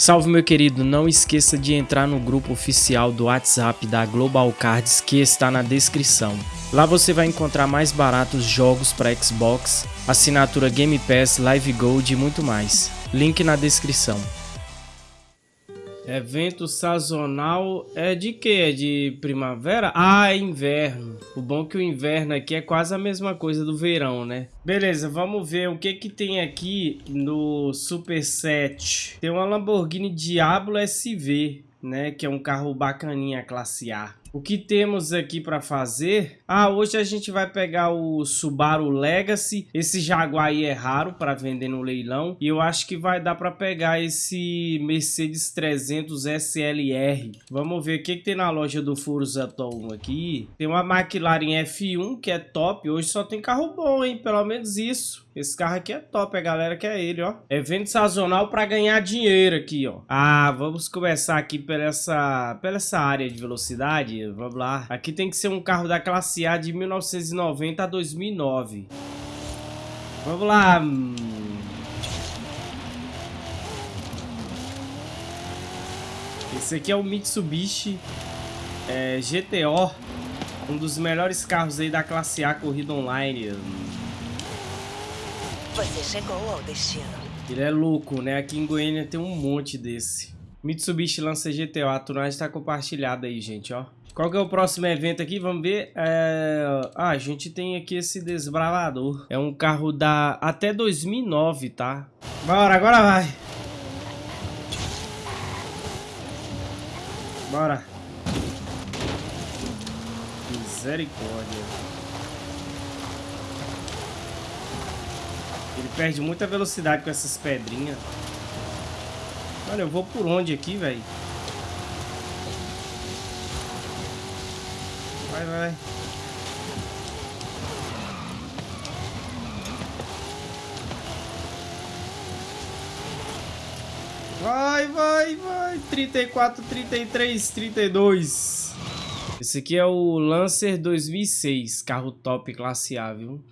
Salve meu querido, não esqueça de entrar no grupo oficial do WhatsApp da Global Cards que está na descrição. Lá você vai encontrar mais baratos jogos para Xbox, assinatura Game Pass, Live Gold e muito mais. Link na descrição. Evento sazonal é de que? É de primavera? Ah, é inverno. O bom é que o inverno aqui é quase a mesma coisa do verão, né? Beleza, vamos ver o que que tem aqui no Super Set. Tem uma Lamborghini Diablo SV, né? Que é um carro bacaninha, classe A. O que temos aqui para fazer? Ah, hoje a gente vai pegar o Subaru Legacy. Esse Jaguar aí é raro para vender no leilão. E eu acho que vai dar para pegar esse Mercedes 300 SLR. Vamos ver o que, que tem na loja do Forza Tom aqui. Tem uma McLaren F1 que é top. Hoje só tem carro bom, hein? Pelo menos isso. Esse carro aqui é top, a galera quer ele, ó. Evento sazonal para ganhar dinheiro aqui, ó. Ah, vamos começar aqui pela essa, pela essa área de velocidade. Vamos lá. Aqui tem que ser um carro da classe A de 1990 a 2009. Vamos lá. Esse aqui é o Mitsubishi é, GTO. Um dos melhores carros aí da classe A corrida online. Você chegou ao destino. Ele é louco, né? Aqui em Goiânia tem um monte desse. Mitsubishi lança GTO. A tunagem está compartilhada aí, gente, ó. Qual que é o próximo evento aqui? Vamos ver. É... Ah, a gente tem aqui esse desbravador. É um carro da até 2009, tá? Bora, agora vai. Bora. Misericórdia. Perde muita velocidade com essas pedrinhas. Mano, eu vou por onde aqui, velho? Vai, vai. Vai, vai, vai. 34, 33, 32. Esse aqui é o Lancer 2006. Carro top classe A, viu?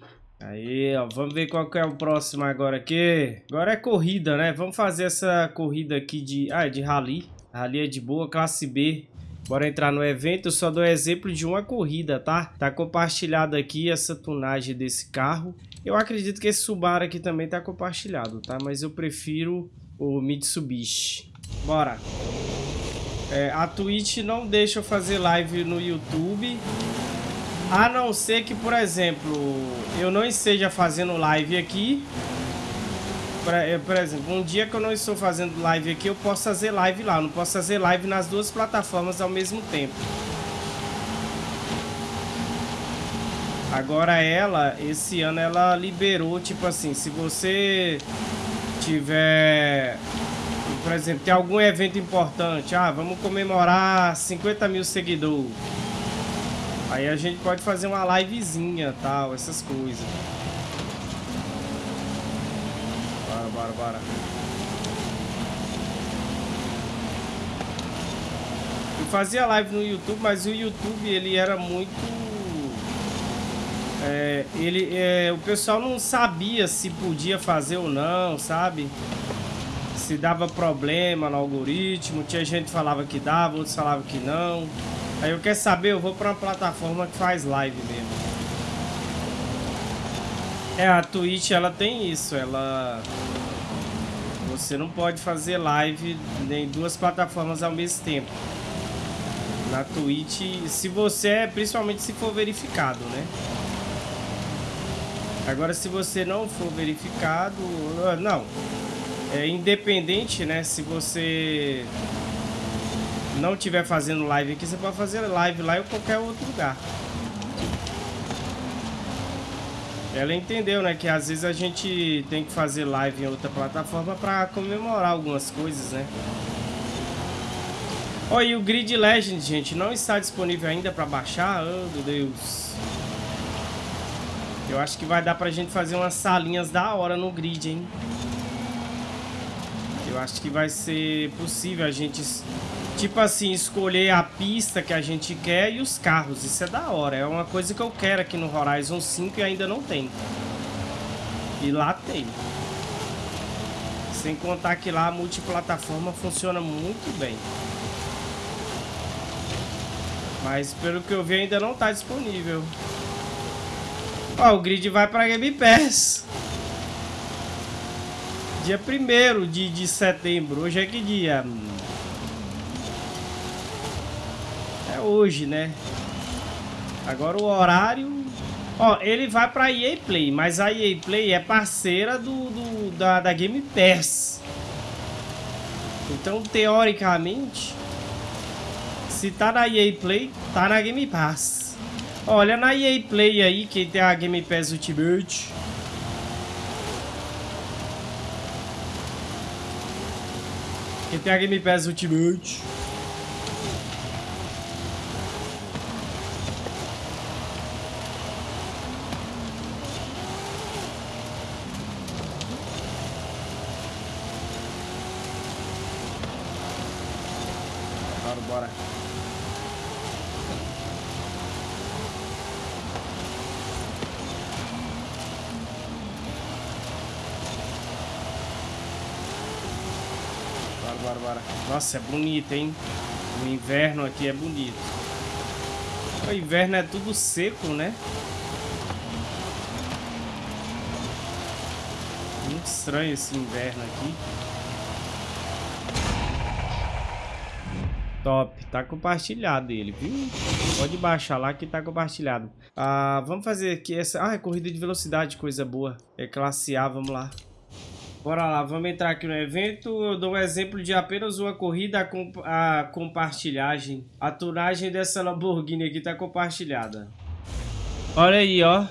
Aí, ó, vamos ver qual que é o próximo agora aqui. Agora é corrida, né? Vamos fazer essa corrida aqui de... Ah, é de rally. Rally é de boa, classe B. Bora entrar no evento, só dou exemplo de uma corrida, tá? Tá compartilhado aqui essa tunagem desse carro. Eu acredito que esse Subaru aqui também tá compartilhado, tá? Mas eu prefiro o Mitsubishi. Bora. É, a Twitch não deixa eu fazer live no YouTube. A não ser que, por exemplo, eu não esteja fazendo live aqui. Por, eh, por, exemplo, um dia que eu não estou fazendo live aqui, eu posso fazer live lá. Eu não posso fazer live nas duas plataformas ao mesmo tempo. Agora ela, esse ano ela liberou, tipo assim, se você tiver, por exemplo, tem algum evento importante, ah, vamos comemorar 50 mil seguidores. Aí a gente pode fazer uma livezinha, tal, essas coisas. Bora, bora, bora. Eu fazia live no YouTube, mas o YouTube ele era muito... É, ele, é, o pessoal não sabia se podia fazer ou não, sabe? Se dava problema no algoritmo, tinha gente que falava que dava, outros falavam que não. Aí eu quero saber, eu vou pra uma plataforma que faz live mesmo. É, a Twitch, ela tem isso, ela... Você não pode fazer live em duas plataformas ao mesmo tempo. Na Twitch, se você é, principalmente se for verificado, né? Agora, se você não for verificado... Ah, não. É independente, né? Se você não estiver fazendo live aqui, você pode fazer live lá em qualquer outro lugar. Ela entendeu, né, que às vezes a gente tem que fazer live em outra plataforma para comemorar algumas coisas, né? Ó, oh, e o Grid Legend, gente, não está disponível ainda para baixar? Oh, meu Deus. Eu acho que vai dar pra gente fazer umas salinhas da hora no Grid, hein? Eu acho que vai ser possível a gente Tipo assim, escolher a pista que a gente quer e os carros. Isso é da hora. É uma coisa que eu quero aqui no Horizon 5 e ainda não tem. E lá tem. Sem contar que lá a multiplataforma funciona muito bem. Mas pelo que eu vi ainda não está disponível. Ó, o grid vai para Game Pass. Dia 1 de, de setembro. Hoje é que dia? É hoje, né? Agora o horário... Ó, ele vai pra EA Play, mas a EA Play é parceira do, do da, da Game Pass. Então, teoricamente, se tá na EA Play, tá na Game Pass. Olha na EA Play aí, que tem a Game Pass Ultimate. Que tem a Game Pass Ultimate. Nossa, é bonito, hein? O inverno aqui é bonito. O inverno é tudo seco, né? Muito estranho esse inverno aqui. Top, tá compartilhado ele, viu? Pode baixar lá que tá compartilhado. Ah, vamos fazer aqui essa... Ah, é corrida de velocidade, coisa boa. É classe A, vamos lá. Bora lá, vamos entrar aqui no evento. Eu dou um exemplo de apenas uma corrida a, comp a compartilhagem. A tunagem dessa Lamborghini aqui tá compartilhada. Olha aí, ó.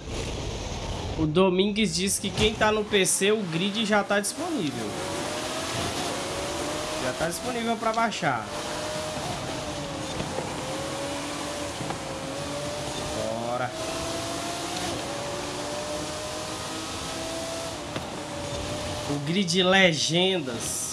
O Domingues diz que quem tá no PC, o grid já tá disponível. Já tá disponível para baixar. Bora. O grid legendas.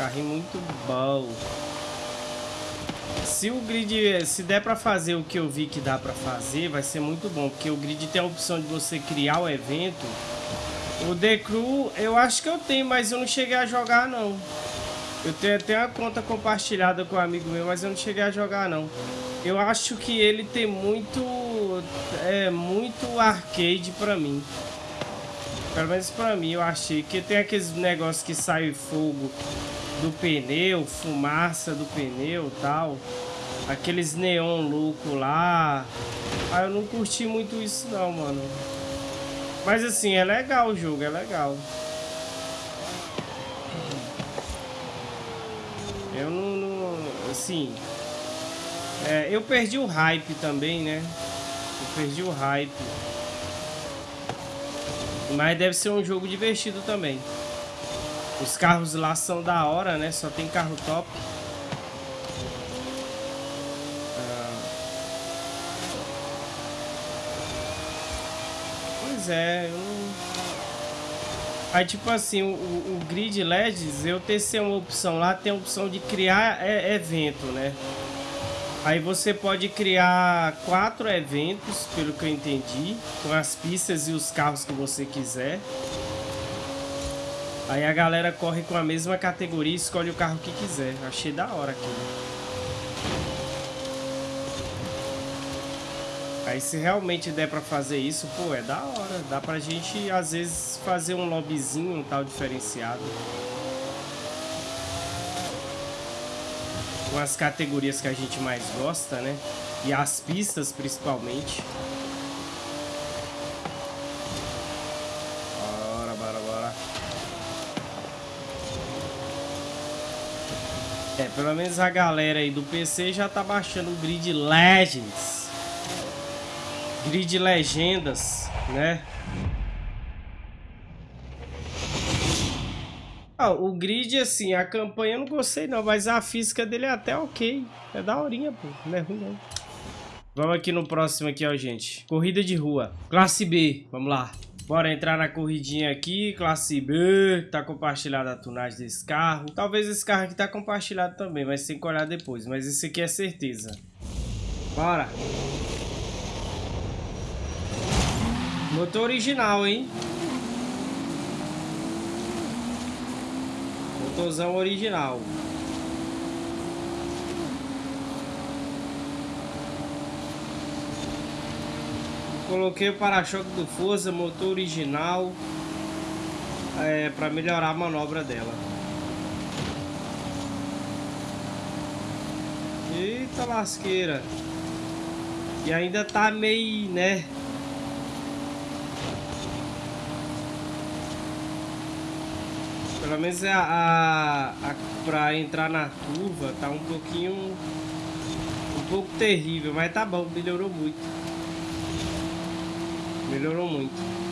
Carrinho muito bom. Se o grid, se der pra fazer o que eu vi que dá pra fazer, vai ser muito bom. Porque o grid tem a opção de você criar o evento. O The Crew, eu acho que eu tenho, mas eu não cheguei a jogar não. Eu tenho até uma conta compartilhada com um amigo meu, mas eu não cheguei a jogar não. Eu acho que ele tem muito, é, muito arcade pra mim. Pelo menos pra mim, eu achei. Que tem aqueles negócios que sai fogo do pneu, fumaça do pneu tal. Aqueles neon louco lá. Ah, eu não curti muito isso não, mano. Mas assim, é legal o jogo, é legal. Eu não... não assim... É, eu perdi o hype também, né? Eu perdi o hype. Mas deve ser um jogo divertido também. Os carros lá são da hora, né? Só tem carro top. Ah. Pois é, eu. Aí, tipo assim, o, o, Grid LEDs, eu testei uma opção lá, tem a opção de criar é, evento, né? Aí você pode criar quatro eventos, pelo que eu entendi, com as pistas e os carros que você quiser. Aí a galera corre com a mesma categoria e escolhe o carro que quiser. Achei da hora aquilo. Aí se realmente der pra fazer isso, pô, é da hora. Dá pra gente, às vezes, fazer um lobbyzinho, um tal diferenciado. Com as categorias que a gente mais gosta, né? E as pistas, principalmente. É, pelo menos a galera aí do PC já tá baixando o Grid Legends. Grid Legendas, né? Ah, o grid, assim, a campanha eu não gostei não, mas a física dele é até ok. É daorinha, pô. Não é ruim não. Vamos aqui no próximo aqui, ó, gente. Corrida de rua. Classe B. Vamos lá. Bora entrar na corridinha aqui, classe B, tá compartilhada a tunagem desse carro. Talvez esse carro aqui tá compartilhado também, mas tem que olhar depois. Mas esse aqui é certeza. Bora. Motor original, hein? Motorzão original. Coloquei o para-choque do Forza, motor original, é, para melhorar a manobra dela. Eita lasqueira. E ainda tá meio, né? Pelo menos a, a, a pra entrar na curva tá um pouquinho um pouco terrível, mas tá bom, melhorou muito. Melhorou muito.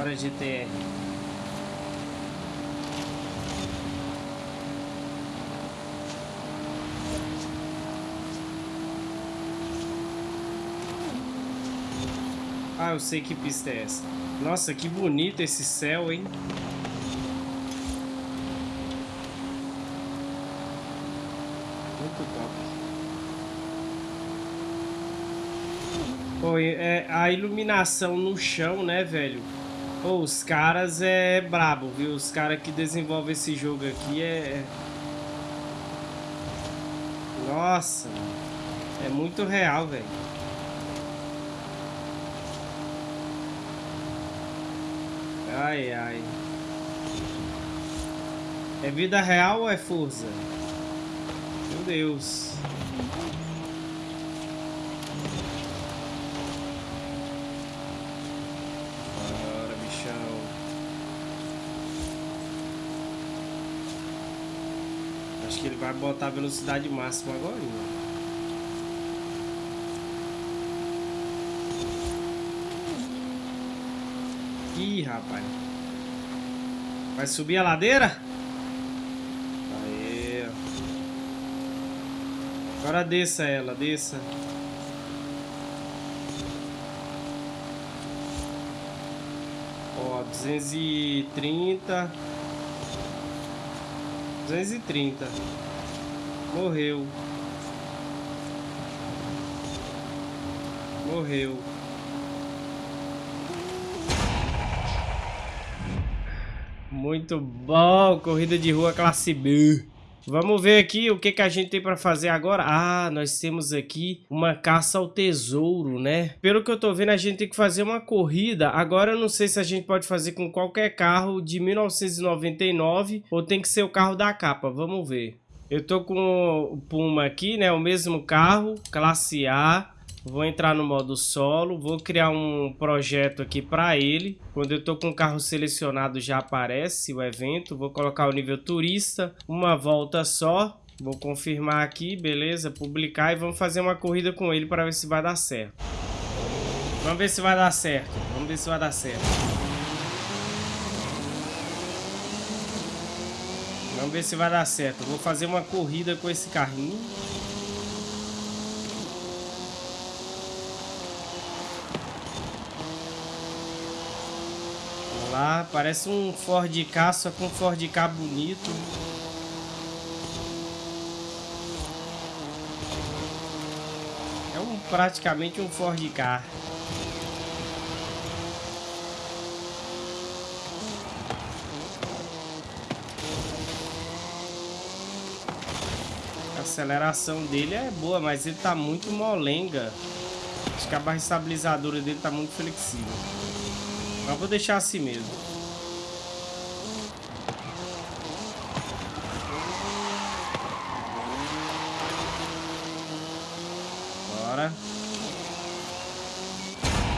Bora GTR. Ah, eu sei que pista é essa. Nossa, que bonito esse céu, hein? Pô, é, a iluminação no chão, né, velho? Pô, os caras é brabo, viu? Os caras que desenvolvem esse jogo aqui é... Nossa, é muito real, velho. Ai, ai. É vida real ou é força? Meu Deus. Bora, bichão. Acho que ele vai botar a velocidade máxima agora. Ih, rapaz. Vai subir a ladeira? Agora desça ela, desça. Ó, 230. 230. Morreu. Morreu. Muito bom, corrida de rua classe B. Vamos ver aqui o que, que a gente tem para fazer agora. Ah, nós temos aqui uma caça ao tesouro, né? Pelo que eu tô vendo, a gente tem que fazer uma corrida. Agora eu não sei se a gente pode fazer com qualquer carro de 1999 ou tem que ser o carro da capa. Vamos ver. Eu tô com o Puma aqui, né? O mesmo carro, classe A. Vou entrar no modo solo, vou criar um projeto aqui para ele. Quando eu estou com o carro selecionado já aparece o evento. Vou colocar o nível turista, uma volta só. Vou confirmar aqui, beleza, publicar e vamos fazer uma corrida com ele para ver se vai dar certo. Vamos ver se vai dar certo, vamos ver se vai dar certo. Vamos ver se vai dar certo. Vou fazer uma corrida com esse carrinho. Lá. Parece um Ford K, só com um Ford K bonito. É um, praticamente um Ford K. A aceleração dele é boa, mas ele tá muito molenga. Acho que a barra estabilizadora dele tá muito flexível. Mas vou deixar assim mesmo. Bora.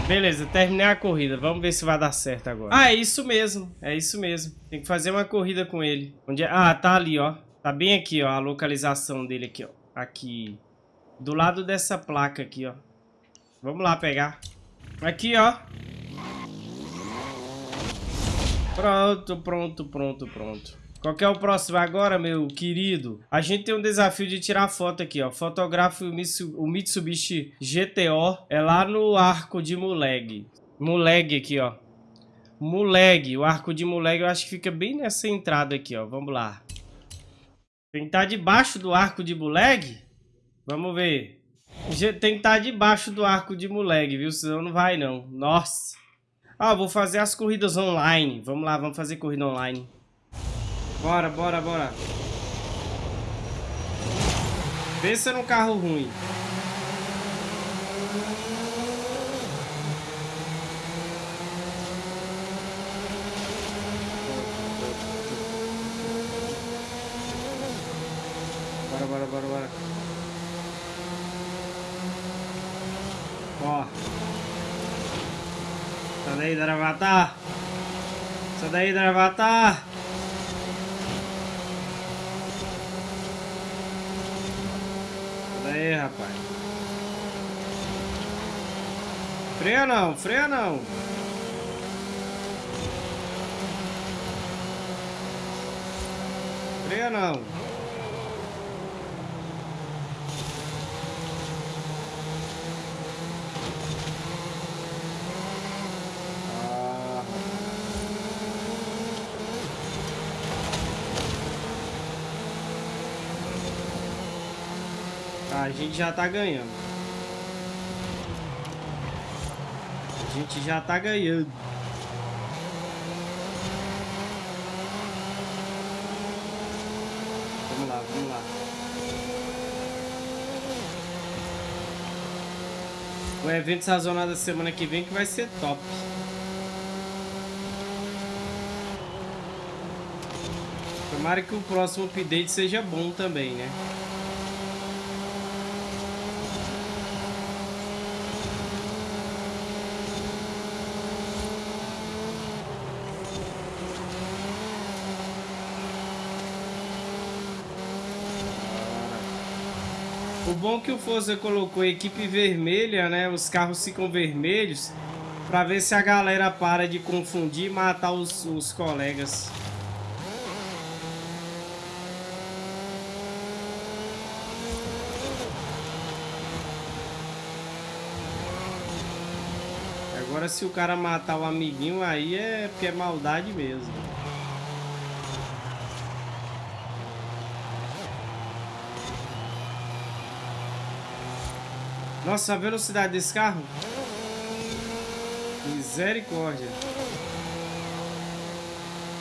Beleza, terminei a corrida. Vamos ver se vai dar certo agora. Ah, é isso mesmo. É isso mesmo. Tem que fazer uma corrida com ele. Onde é? Ah, tá ali, ó. Tá bem aqui, ó, a localização dele aqui, ó. Aqui. Do lado dessa placa aqui, ó. Vamos lá pegar. Aqui, ó. Pronto, pronto, pronto, pronto. Qual é o próximo agora, meu querido? A gente tem um desafio de tirar foto aqui, ó. Fotografe o Mitsubishi GTO. É lá no arco de Muleg. Muleg aqui, ó. Muleg. O arco de Muleg eu acho que fica bem nessa entrada aqui, ó. Vamos lá. Tem que estar tá debaixo do arco de Muleg? Vamos ver. Tem que estar tá debaixo do arco de Muleg, viu? Senão não vai, não. Nossa. Ah, vou fazer as corridas online. Vamos lá, vamos fazer corrida online. Bora, bora, bora. Pensa num carro ruim. Bora, bora, bora, bora. Ó. Sai daí, Dravata. Sai daí, Dravata. aí, rapaz. Freia não, freia não. Freia não. A gente já tá ganhando. A gente já tá ganhando. Vamos lá, vamos lá. O evento sazonal da semana que vem que vai ser top. Tomara que o próximo update seja bom também, né? O bom que o Forza colocou equipe vermelha, né? Os carros ficam vermelhos para ver se a galera para de confundir e matar os, os colegas. Agora se o cara matar o amiguinho aí é porque é maldade mesmo. Nossa, a velocidade desse carro. Misericórdia.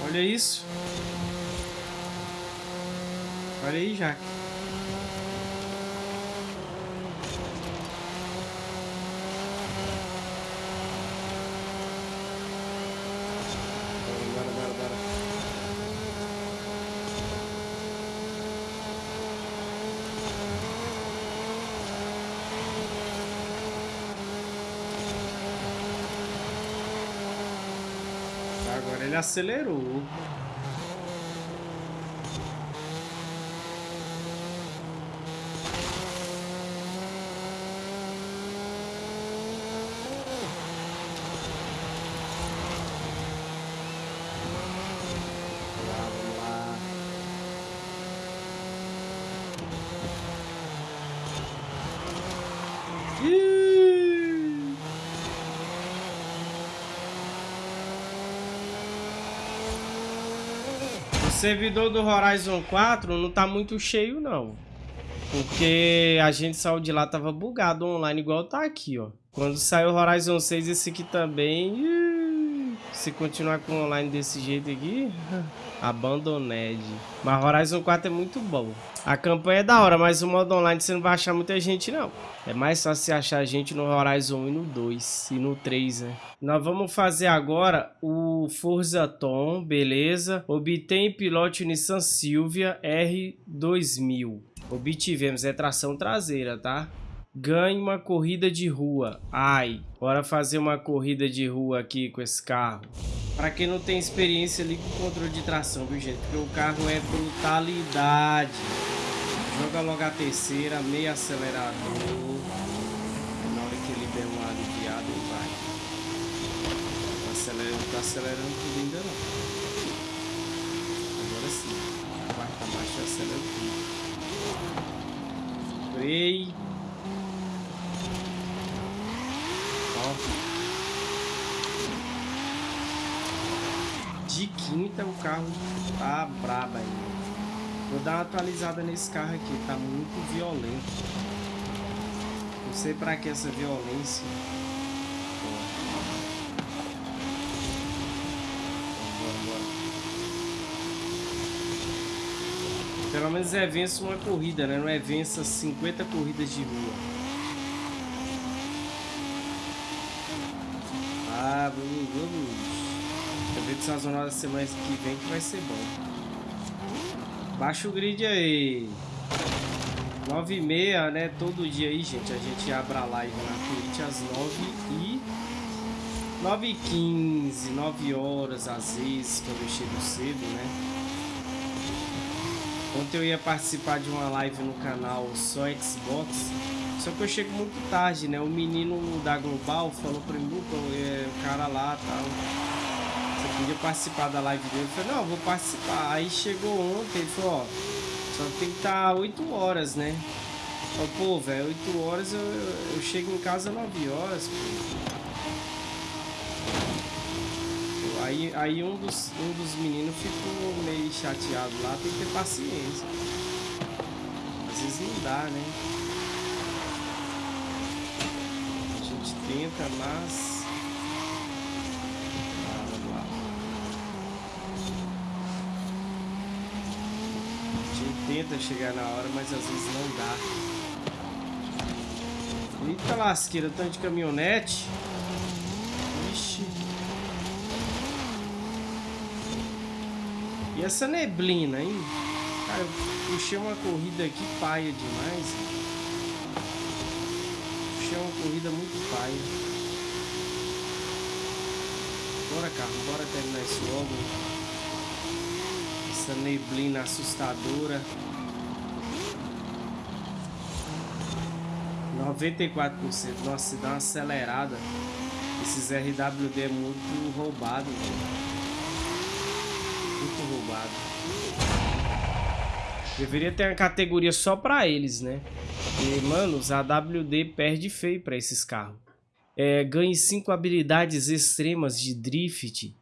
Olha isso. Olha aí, Jaque. ele acelerou. Servidor do Horizon 4 não tá muito cheio, não. Porque a gente saiu de lá, tava bugado online, igual tá aqui, ó. Quando saiu o Horizon 6, esse aqui também... Se continuar com online desse jeito aqui... Abandoned. Mas Horizon 4 é muito bom. A campanha é da hora, mas o modo online você não vai achar muita gente, não. É mais fácil você achar gente no Horizon 1 e no 2. E no 3, né? Nós vamos fazer agora o Forza Tom, beleza? Obtém pilote Nissan Silvia R2000. Obtivemos, é tração traseira, tá? Ganhe uma corrida de rua. Ai, bora fazer uma corrida de rua aqui com esse carro. Pra quem não tem experiência ali com controle de tração, viu gente? Porque o carro é brutalidade. Joga logo a terceira, meio acelerador. Na hora que ele der uma aliviada, ele vai. Não acelera, não tá acelerando tudo ainda não. Agora sim. A quarta marcha acelera tudo. Freio. De quinta o carro tá brabo ainda. Vou dar uma atualizada nesse carro aqui, tá muito violento. Não sei pra que essa violência. Pelo menos é vença uma corrida, né? Não é vença 50 corridas de rua. Ah, vamos, vamos. Evento sazonal da semana que vem que vai ser bom. Baixa o grid aí. 9 e meia, né? Todo dia aí, gente. A gente abre a live na Twitch às 9 e... 9 e 15, 9 horas às vezes, quando eu chego cedo, né? Ontem eu ia participar de uma live no canal Só Xbox, só que eu chego muito tarde, né? O menino da Global falou pra mim, é, o cara lá tal podia participar da live dele. Eu falei, não, vou participar. Aí chegou ontem, ele falou, ó, só tem que estar tá 8 horas, né? Eu falei, pô, velho, 8 horas eu, eu, chego em casa 9 horas, pô. Aí, aí um, dos, um dos meninos ficou meio chateado lá, tem que ter paciência. Às vezes não dá, né? A gente tenta, mas tenta chegar na hora, mas às vezes não dá. Eita lasqueira, tanto de caminhonete. E essa neblina, hein? Cara, eu puxei uma corrida aqui paia demais. Puxei uma corrida muito paia. Bora, carro, bora terminar isso logo essa neblina assustadora. 94%. Nossa, se dá uma acelerada. Esses RWD é muito roubado. Muito Deveria ter uma categoria só pra eles, né? E, mano, os AWD perde feio pra esses carros. É, ganhe 5 habilidades extremas de drift.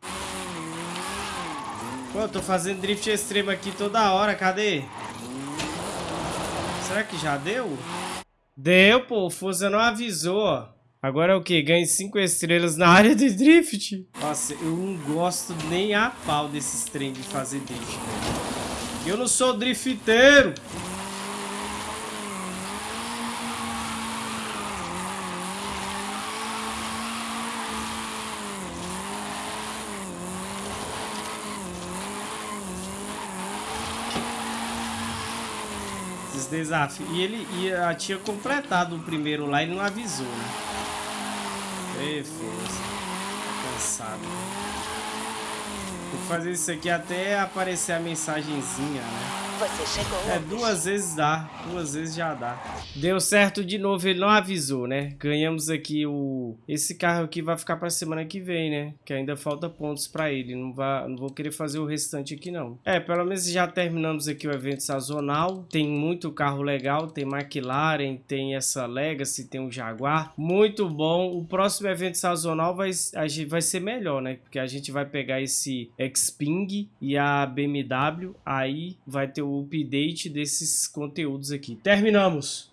Pô, tô fazendo drift extremo aqui toda hora, cadê? Será que já deu? Deu, pô, o não avisou, Agora é o que? Ganhe 5 estrelas na área de drift? Nossa, eu não gosto nem a pau desses trem de fazer drift, Eu não sou drifteiro. desafio. E ele ia, tinha completado o primeiro lá e não avisou, né? Ei, força. Tá cansado. Vou fazer isso aqui até aparecer a mensagenzinha, né? Você chegou. É, duas vezes dá. Duas vezes já dá. Deu certo de novo, ele não avisou, né? Ganhamos aqui o... Esse carro aqui vai ficar pra semana que vem, né? Que ainda falta pontos pra ele. Não, vai... não vou querer fazer o restante aqui, não. É, pelo menos já terminamos aqui o evento sazonal. Tem muito carro legal. Tem McLaren, tem essa Legacy, tem o Jaguar. Muito bom. O próximo evento sazonal vai, vai ser melhor, né? Porque a gente vai pegar esse Xpeng e a BMW. Aí vai ter o o update desses conteúdos aqui. Terminamos!